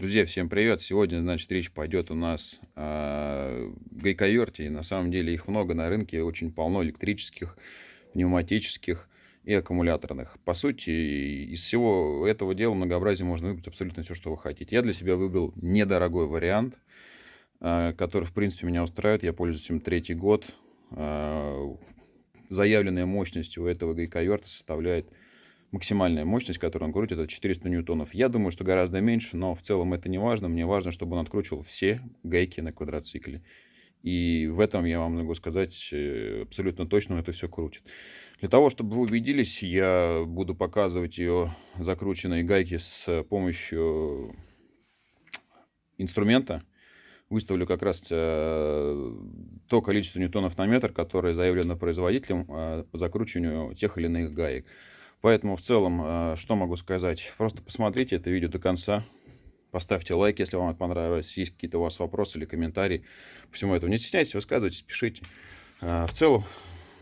Друзья, всем привет! Сегодня, значит, речь пойдет у нас о гайковерте. И на самом деле их много на рынке, очень полно электрических, пневматических и аккумуляторных. По сути, из всего этого дела многообразия можно выбрать абсолютно все, что вы хотите. Я для себя выбрал недорогой вариант, э, который, в принципе, меня устраивает. Я пользуюсь им третий год. Э, заявленная мощность у этого гайковерта составляет максимальная мощность, которую он крутит, это 400 ньютонов. Я думаю, что гораздо меньше, но в целом это не важно. Мне важно, чтобы он откручивал все гайки на квадроцикле. И в этом я вам могу сказать э, абсолютно точно, он это все крутит. Для того, чтобы вы убедились, я буду показывать ее закрученные гайки с помощью инструмента. Выставлю как раз э, то количество ньютонов на метр, которое заявлено производителем э, по закручиванию тех или иных гаек. Поэтому в целом, э, что могу сказать? Просто посмотрите это видео до конца. Поставьте лайк, если вам это понравилось. Есть какие-то у вас вопросы или комментарии по всему этому. Не стесняйтесь, высказывайтесь, пишите. Э, в целом,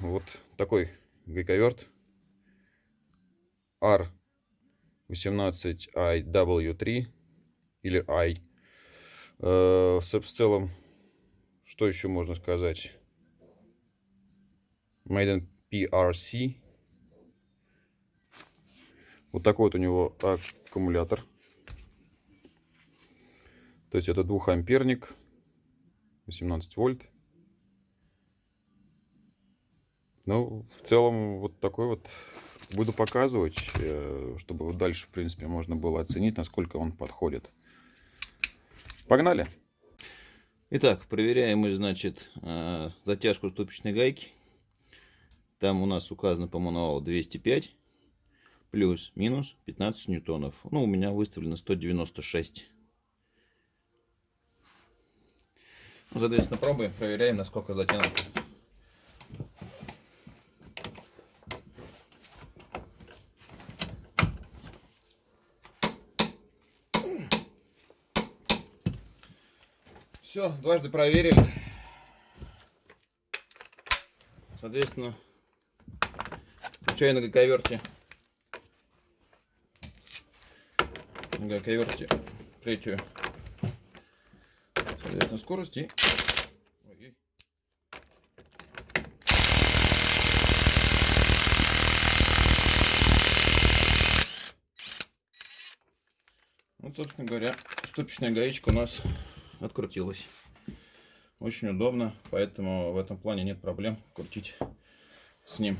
вот такой гайковерт R18IW3 или I. Э, в целом, что еще можно сказать? Made in PRC вот такой вот у него аккумулятор. То есть это двухамперник, 18 вольт. Ну, в целом, вот такой вот буду показывать, э, чтобы дальше, в принципе, можно было оценить, насколько он подходит. Погнали! Итак, проверяем мы, значит, э, затяжку ступичной гайки. Там у нас указано по мануалу 205 плюс-минус 15 ньютонов. Ну, у меня выставлено 196. Ну, соответственно, пробуем, проверяем, насколько затянуто. Все, дважды проверили. Соответственно, включаю на гаковерте гайковерте третью соответственно скорости Вот, собственно говоря, ступичная гаечка у нас открутилась. Очень удобно, поэтому в этом плане нет проблем крутить с ним.